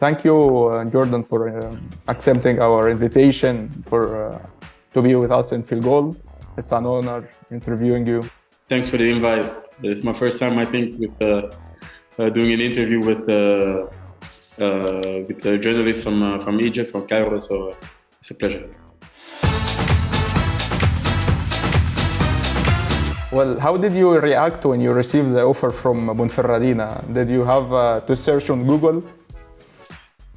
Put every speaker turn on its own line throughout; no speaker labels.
Thank you, uh, Jordan, for uh, accepting our invitation for uh, to be with us in FilGoal. It's an honor interviewing you.
Thanks for the invite. It's my first time, I think, with uh, uh, doing an interview with uh, with a journalist from from Egypt, from Cairo. So it's a pleasure.
Well, how did you react when you received the offer from Ponferradina? Did you have uh, to search on Google?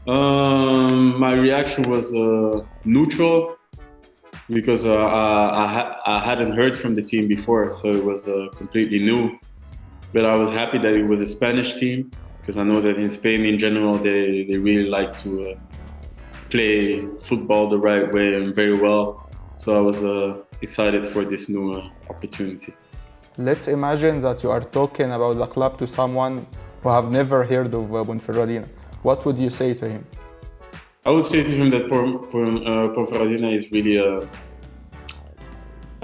Um, my reaction was uh, neutral because uh, I, ha I, hadn't heard from the team before, so it was uh, completely new. But I was happy that it was a Spanish team because I know that in Spain in general they, they really like to uh, play football the right way and very well. So I was uh, excited for this new uh, opportunity.
Let's imagine that you are talking about the club to someone who have never heard of uh, Ponferradina. What would you say to him?
I would say to him that Ponferradina uh, is really a,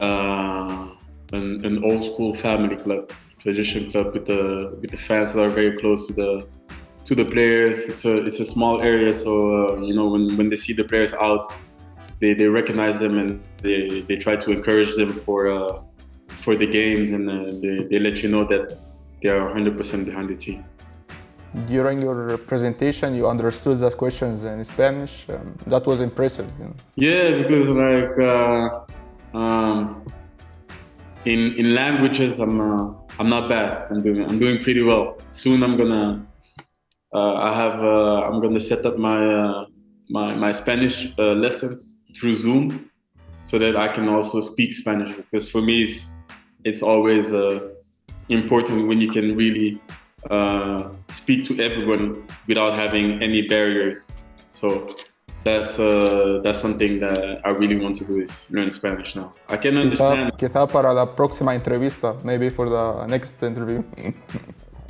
uh, an, an old school family club, tradition club with the with the fans that are very close to the to the players. It's a it's a small area, so uh, you know when when they see the players out, they, they recognize them and they, they try to encourage them for uh, for the games and uh, they, they let you know that they are 100% behind the team.
During your presentation, you understood that questions in Spanish. Um, that was impressive. You know?
Yeah, because like uh, um, in in languages, I'm uh, I'm not bad. I'm doing I'm doing pretty well. Soon I'm gonna uh, I have uh, I'm gonna set up my my my Spanish lessons through Zoom so that I can also speak Spanish because for me it's, it's always uh, important when you can really uh, speak to everyone without having any barriers. So that's uh, that's something that I really want to do is learn Spanish now. I can understand.
Quizá para la próxima entrevista, maybe for the next interview.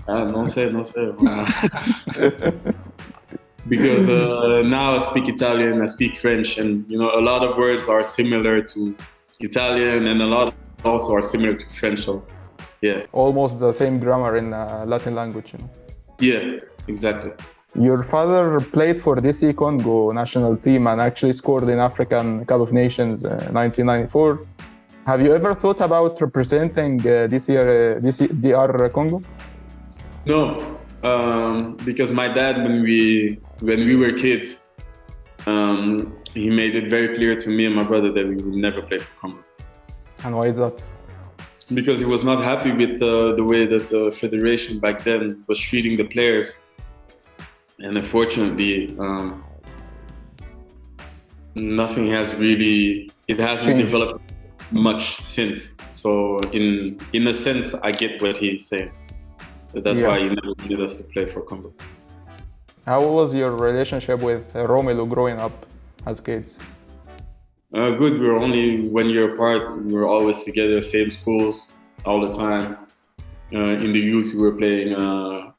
ah, no sé, no sé. because uh, now I speak Italian, I speak French, and you know a lot of words are similar to Italian, and a lot also are similar to French. So, yeah,
almost the same grammar in uh, Latin language. You know?
Yeah, exactly.
Your father played for DC Congo national team and actually scored in African Cup of Nations uh, 1994. Have you ever thought about representing uh, DC, uh, DC, DR Congo?
No, um, because my dad, when we when we were kids, um, he made it very clear to me and my brother that we would never play for Congo.
And why is that?
Because he was not happy with uh, the way that the federation back then was treating the players, and unfortunately, um, nothing has really it hasn't Changed. developed much since. So in in a sense, I get what he's saying. That's yeah. why he never needed us to play for Congo.
How was your relationship with Romelu growing up as kids?
Uh, good. We were only one year apart. We were always together, same schools all the time. Uh, in the youth, we were playing uh,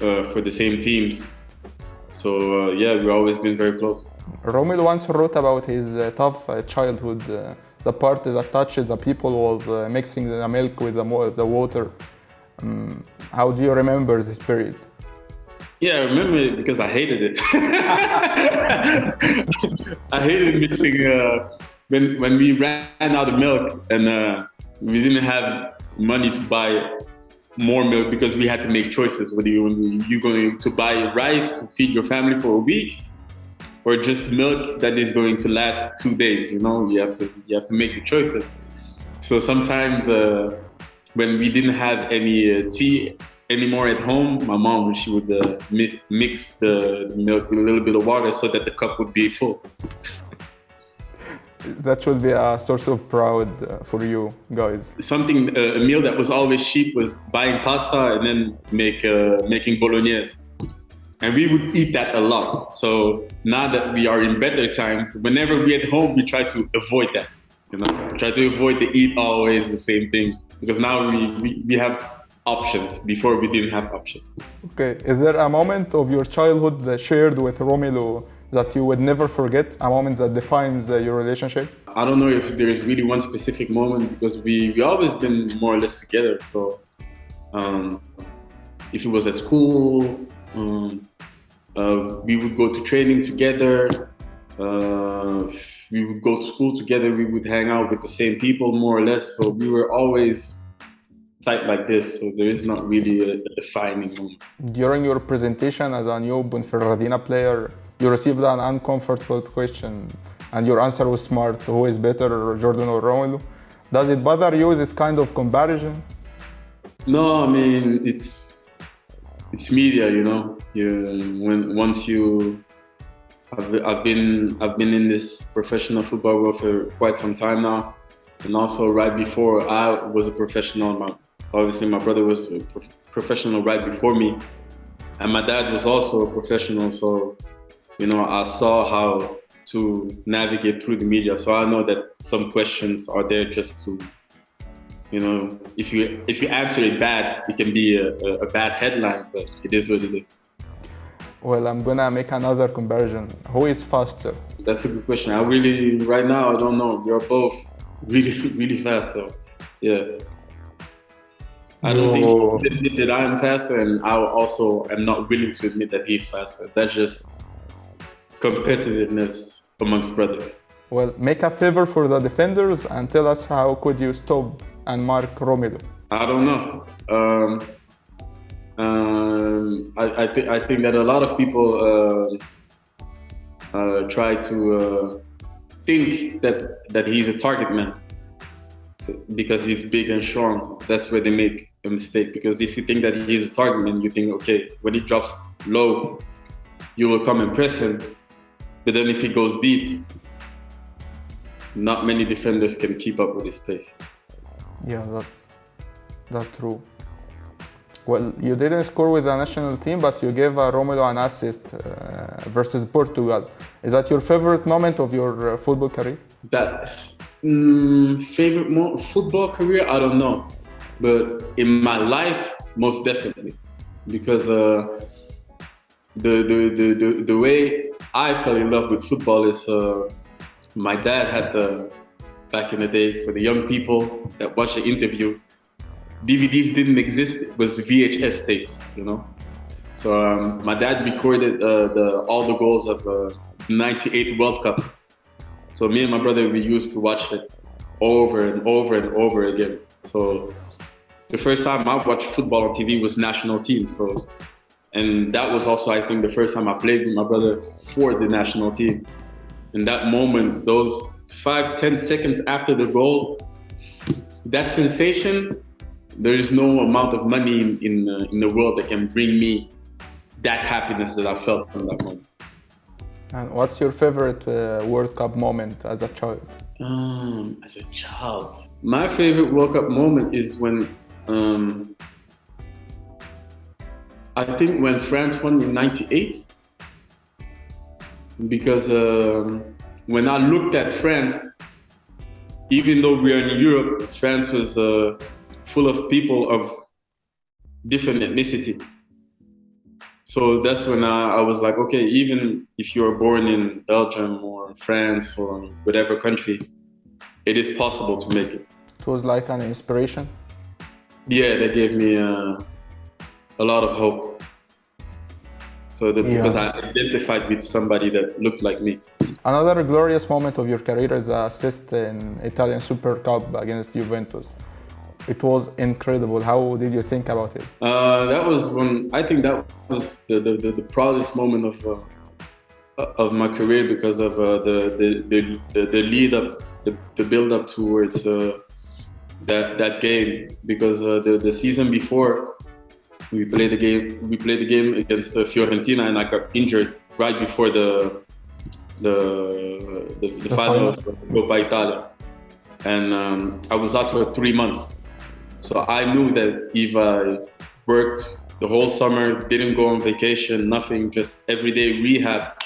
uh for the same teams. So uh, yeah, we've always been very close.
Romelu once wrote about his uh, tough childhood. the part that touched the people was mixing the milk with the, the water. Um, how do you remember this period?
Yeah, I remember it because I hated it. I hated mixing uh, when when we ran out of milk and uh, we didn't have money to buy more milk because we had to make choices. Whether you you going to buy rice to feed your family for a week, or just milk that is going to last two days. You know, you have to you have to make the choices. So sometimes uh, when we didn't have any uh, tea anymore at home, my mom she would uh, mix the milk with a little bit of water so that the cup would be full.
That should be a source of pride uh, for you guys.
Something uh, a meal that was always cheap was buying pasta and then make uh, making bolognese. And we would eat that a lot. So now that we are in better times, whenever we at home, we try to avoid that. You know, try to avoid to eat always the same thing because now we, we, we have options before we didn't have options.
Okay, is there a moment of your childhood that shared with Romelu that you would never forget, a moment that defines uh, your relationship?
I don't know if there is really one specific moment because we we always been more or less together. So um, if it was at school, um, Uh, we would go to training together. Uh, we would go to school together. We would hang out with the same people, more or less. So we were always tight like this. So there is not really a, a defining moment.
During your presentation as a new Ponferradina player, you received an uncomfortable question, and your answer was smart. Who is better, Jordan or Romelu? Does it bother you this kind of comparison?
No, I mean it's it's media, you know. You when once you I've, I've been I've been in this professional football world for quite some time now, and also right before I was a professional. Obviously, my brother was a pro professional right before me, and my dad was also a professional. So, you know, I saw how to navigate through the media. So I know that some questions are there just to, you know, if you if you answer it bad, it can be a, a, a bad headline, but it is what it is.
Well, I'm gonna make another comparison. Who is faster?
That's a good question. I really, right now, I don't know. We are both really, really fast. So, yeah. I don't
No.
think he that I'm faster, and I also am not willing to admit that he's faster. That's just competitiveness amongst brothers.
Well, make a favor for the defenders and tell us how could you stop and mark Romelu.
I don't know. Um, um, I, I, th- I think that a lot of people uh, uh, try to uh, think that, that he's a target man so, because he's big and strong. That's where they make a mistake. Because if you think that he's a target man, you think, okay, when he drops low, you will come and press him. But then if he goes deep, not many defenders can keep up with his pace.
Yeah, that, that's true. Well, you didn't score with the national team, but you gave uh, Romelu an assist uh, versus Portugal. Is that your favorite moment of your uh, football career?
That mm, favorite mo- football career, I don't know, but in my life, most definitely, because uh, the, the, the the the way I fell in love with football is uh, my dad had the back in the day for the young people that watch the interview. DVDs didn't exist; it was VHS tapes, you know. So um, my dad recorded uh, the all the goals of uh, '98 World Cup. So me and my brother we used to watch it over and over and over again. So the first time I watched football on TV was national team. So and that was also I think the first time I played with my brother for the national team. In that moment, those five ten seconds after the goal, that sensation, there is no amount of money in in, uh, in the world that can bring me that happiness that I felt from that moment.
And what's your favorite uh, World Cup moment as a child?
Um, as a child, my favorite World Cup moment is when um, I think when France won in '98, because um, when I looked at France, even though we are in Europe, France was uh, full of people of different ethnicity. So that's when I, I was like, okay, even if you are born in Belgium or France or whatever country, it is possible to make it.
It was like an inspiration.
Yeah, that gave me uh, a lot of hope. So that,
Yeah.
because I identified with somebody that looked like me.
Another glorious moment of your career is assist in Italian Super Cup against Juventus. It was incredible. How did you think about it?
Uh, that was when I think that was the the, the, the proudest moment of uh, of my career because of uh, the, the, the the the lead up, the, the build up towards uh, that that game. Because uh, the the season before, we played the game we played the game against uh, Fiorentina, and I got injured right before the the the, the,
The
final
final.
of Coppa Italia, and um, I was out for three months. So I knew that if I worked the whole summer, didn't go on vacation, nothing, just everyday rehab,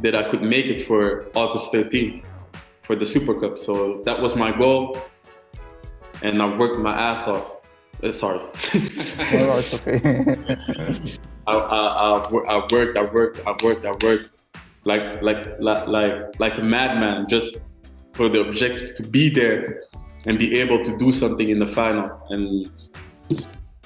that I could make it for August 13th for the Super Cup. So that was my goal. And I worked my ass off. Uh, sorry.
Oh, it's okay.
I, I, I, I worked, I worked, I worked, I worked like, like, like, like, like a madman just for the objective to be there and be able to do something in the final. And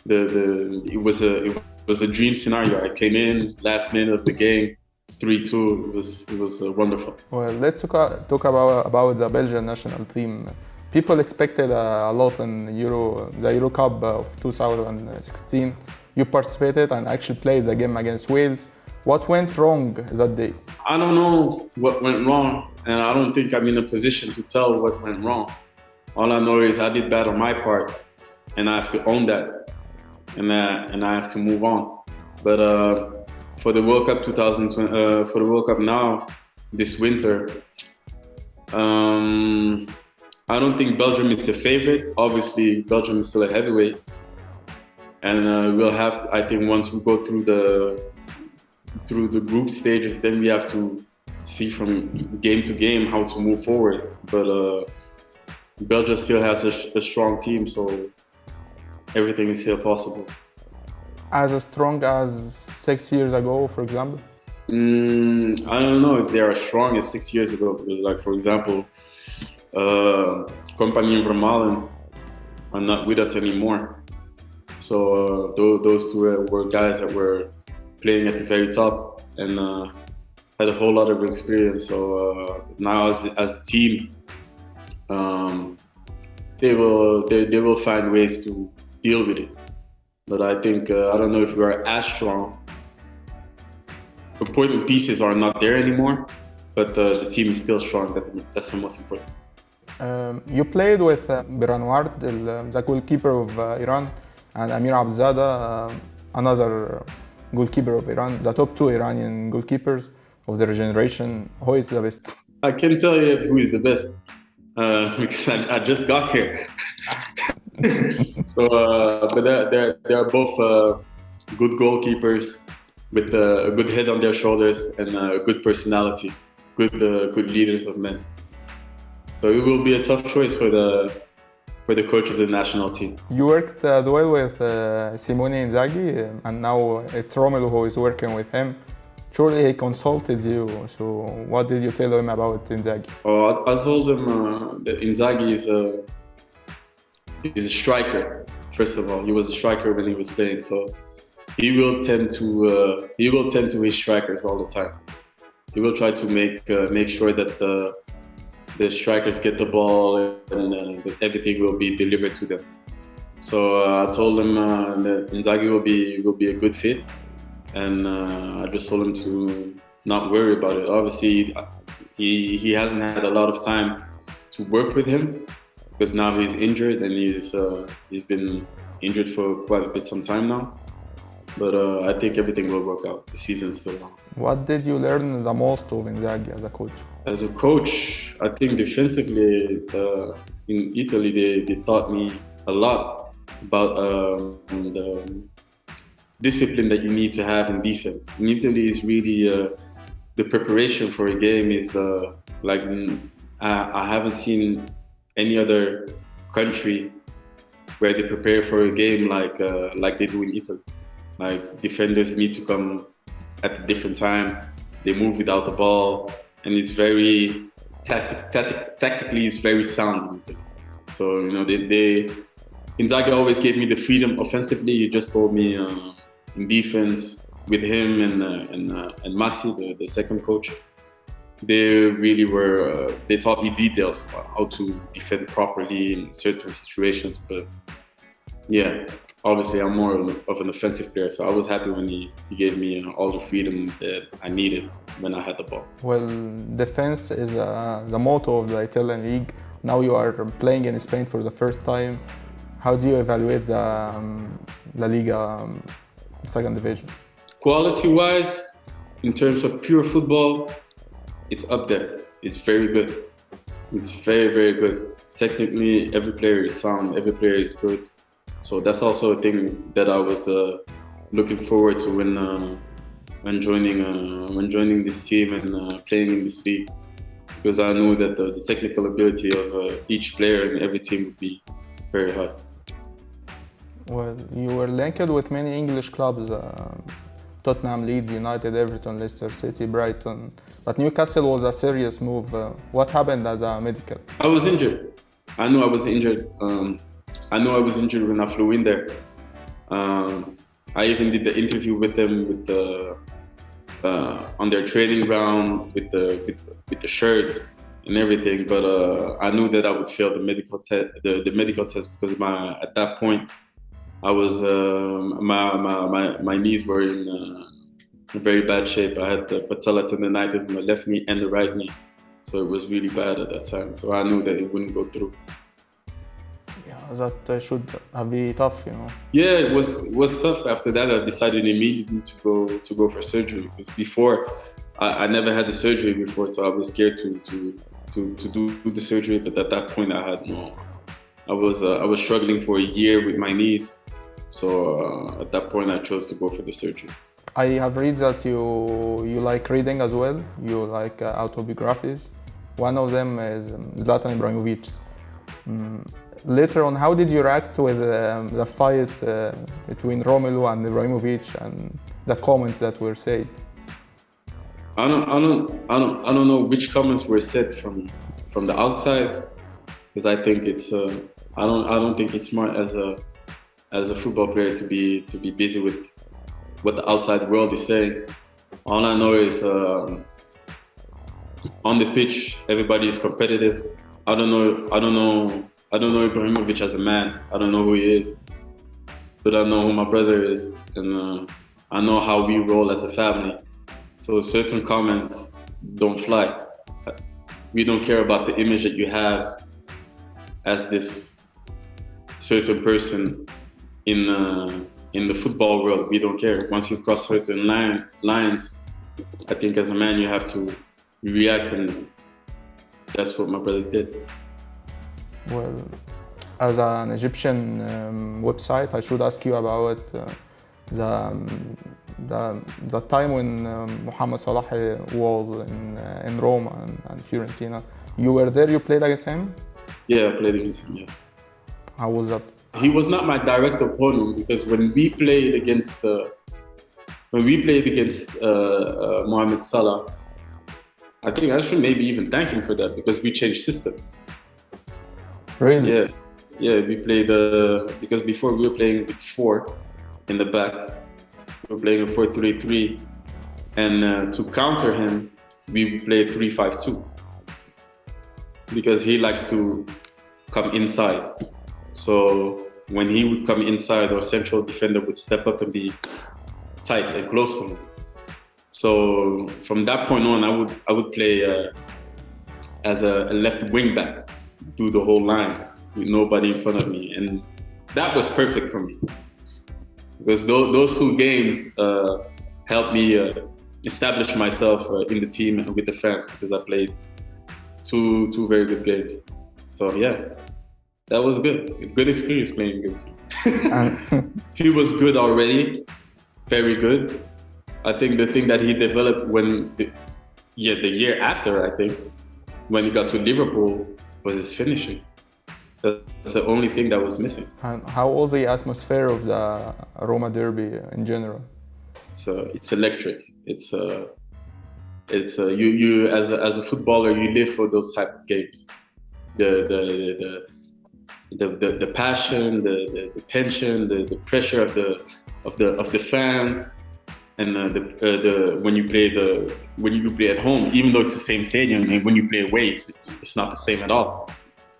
the, the, it was a, it was a dream scenario. I came in last minute of the game, three two. It was it was uh, wonderful.
Well, let's talk, talk about about the Belgian national team. People expected a lot in Euro, the Euro Cup of 2016. You participated and actually played the game against Wales. What went wrong that day?
I don't know what went wrong, and I don't think I'm in a position to tell what went wrong. All I know is I did bad on my part, and I have to own that, and and I have to move on. But uh, for the World Cup 2020, uh, for the World Cup now, this winter, um, I don't think Belgium is the favorite. Obviously, Belgium is still a heavyweight, and uh, we'll have. I think once we go through the through the group stages, then we have to see from game to game how to move forward. But uh, Belgium still has a, a, strong team, so everything is still possible.
As strong as six years ago, for example?
Mm, I don't know if they are as strong as six years ago. Because, like for example, uh, Kompany and Vermaelen are not with us anymore. So uh, those, those two were guys that were playing at the very top and uh, had a whole lot of experience. So uh, now, as, as a team, um, they will they, they will find ways to deal with it. But I think uh, I don't know if we are as strong. Important pieces are not there anymore, but uh, the team is still strong. That, that's the most important.
Um, you played with uh, Beiranvand, the, the goalkeeper of uh, Iran, and Amir Abedzadeh, uh, another goalkeeper of Iran, the top two Iranian goalkeepers of their generation. Who is the best?
I can tell you who is the best uh, because I, I, just got here. so, uh, but they're, they're, both uh, good goalkeepers with a good head on their shoulders and a good personality, good uh, good leaders of men. So it will be a tough choice for the for the coach of the national team.
You worked uh, well with uh, Simone Inzaghi, uh, and now it's Romelu who is working with him. Surely he consulted you. So what did you tell him about Inzaghi?
Oh, I, I told him uh, that Inzaghi is a is a striker. First of all, he was a striker when he was playing, so he will tend to uh, he will tend to his strikers all the time. He will try to make uh, make sure that the the strikers get the ball and that everything will be delivered to them. So uh, I told him uh, that Inzaghi will be will be a good fit, and uh, I just told him to not worry about it. Obviously, he he hasn't had a lot of time to work with him because now he's injured and he's uh, he's been injured for quite a bit some time now. But uh, I think everything will work out. The season's still long.
What did you learn the most of Inzaghi as a coach?
As a coach, I think defensively uh, in Italy they, they taught me a lot about um, the discipline that you need to have in defense. Italy, is really uh, the preparation for a game is uh, like I, I haven't seen any other country where they prepare for a game like uh, like they do in Italy. Like defenders need to come at a different time. They move without the ball, and it's very tactic, tactically it's very sound. So you know they, they Inzaghi always gave me the freedom offensively. He just told me uh, in defense with him and uh, and uh, and Massi, the, the second coach. They really were. Uh, they taught me details about how to defend properly in certain situations. But yeah, obviously I'm more of an offensive player, so I was happy when he, he gave me know, all the freedom that I needed when I had the ball.
Well, defense is uh, the motto of the Italian league. Now you are playing in Spain for the first time. How do you evaluate the um, La Liga second division?
Quality-wise, in terms of pure football, it's up there. It's very good. It's very, very good. Technically, every player is sound. Every player is good so that's also a thing that I was uh, looking forward to when uh, when joining uh, when joining this team and uh, playing in this league, because I knew that the, the technical ability of uh, each player in every team would be very high.
Well, you were linked with many English clubs. Uh, Tottenham, Leeds United, Everton, Leicester City, Brighton. But Newcastle was a serious move. what happened as a medical?
I was injured. I knew I was injured. Um, I know I was injured when I flew in there. Um, I even did the interview with them with the uh, on their training ground with the with, with the shirts and everything. But uh, I knew that I would fail the medical test, the, the medical test, because my at that point I was uh, my, my my my knees were in uh, very bad shape. I had the patella tendonitis in my left knee and the right knee, so it was really bad at that time. So I knew that it wouldn't go through.
Yeah, that should have been tough, you know.
Yeah, it was it was tough. After that, I decided immediately to go to go for surgery. Before, I, I never had the surgery before, so I was scared to to to, to do the surgery. But at that point, I had no. I was uh, I was struggling for a year with my knees, so uh, at that point, I chose to go for the surgery.
I have read that you you like reading as well. You like uh, autobiographies. One of them is um, Zlatan Ibrahimovic. Mm, later on, how did you react with um, the fight uh, between Romelu and Ibrahimovic and the comments that were said?
I don't, I don't, I don't, I don't know which comments were said from from the outside, because I think it's, uh, I don't, I don't think it's smart as a as a football player to be to be busy with what the outside world is saying. All I know is um, on the pitch, everybody is competitive. I don't know. I don't know. I don't know Ibrahimovic as a man. I don't know who he is, but I know who my brother is, and uh, I know how we roll as a family. So certain comments don't fly. We don't care about the image that you have as this certain person in uh, in the football world. We don't care. Once you cross certain line, lines, I think as a man you have to react, and that's what my brother did.
Well, as an Egyptian um, website, I should ask you about uh, the, um, the, the time when um, Mohamed Salah was in, uh, in Roma and, and, Fiorentina. You were there, you played against him?
Yeah, I played against him, yeah.
How was that?
He was not my direct opponent because when we played against uh, when we played against uh, uh, Mohamed Salah, I think I should maybe even thank him for that because we changed system.
Really?
Yeah, yeah. We played uh, because before we were playing with four in the back. We were playing a four-three-three, and uh, to counter him, we played three-five-two because he likes to come inside. So when he would come inside, our central defender would step up and be tight and close to him. So from that point on, I would I would play uh, as a, a, left wing back, do the whole line with nobody in front of me, and that was perfect for me because those, those two games uh, helped me uh, establish myself uh, in the team and with the fans because I played two two very good games. So yeah, that was good. Good experience playing against him. he was good already, very good. I think the thing that he developed when, the, yeah, the year after, I think, when he got to Liverpool, was his finishing. That's the only thing that was missing.
And how was the atmosphere of the Roma Derby in general?
It's uh, it's electric. It's uh, it's uh, you you as a, as a footballer you live for those type of games. The the the the, the, the passion, the, the, the tension, the, the pressure of the of the of the fans, and uh, the uh, the when you play the when you play at home, even though it's the same stadium, and when you play away, it's, it's not the same at all.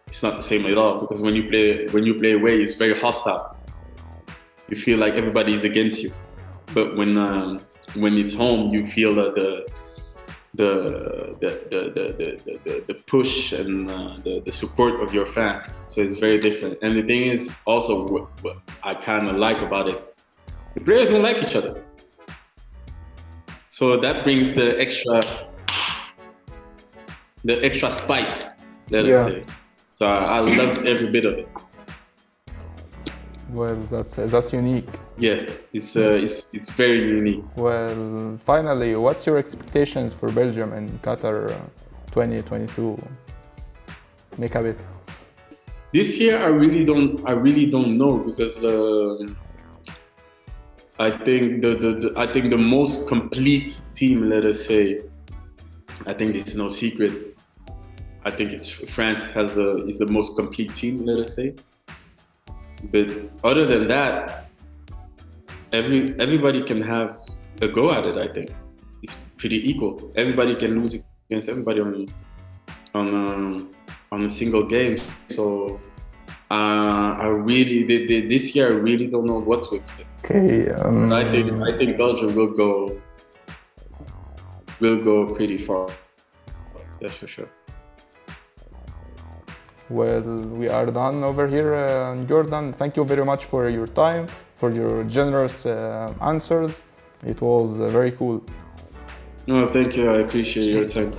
It's not the same at all because when you play when you play away, it's very hostile. You feel like everybody is against you, but when um, when it's home, you feel that the the the the the, the, the push and uh, the, the support of your fans. So it's very different. And the thing is also what, what I kind of like about it, the players don't like each other. So that brings the extra the extra spice, let yeah. us say. So I, I loved every bit of it.
Well, that's that's unique.
Yeah, it's uh, it's it's very unique.
Well, finally, what's your expectations for Belgium and Qatar uh, 2022? Make a bit.
This year, I really don't. I really don't know because uh, I think the, the, the I think the most complete team, let us say, I think it's no secret. I think it's France has the is the most complete team, let us say. But other than that, every everybody can have a go at it. I think it's pretty equal. Everybody can lose against everybody on on um, on a single game. So uh, I really the, the, this year I really don't know what to expect.
Okay. Um,
I think I think Belgium will go will go pretty far. That's for sure.
Well, we are done over here, uh, Jordan. Thank you very much for your time, for your generous uh, answers. It was uh, very cool.
No, thank you. I appreciate your time.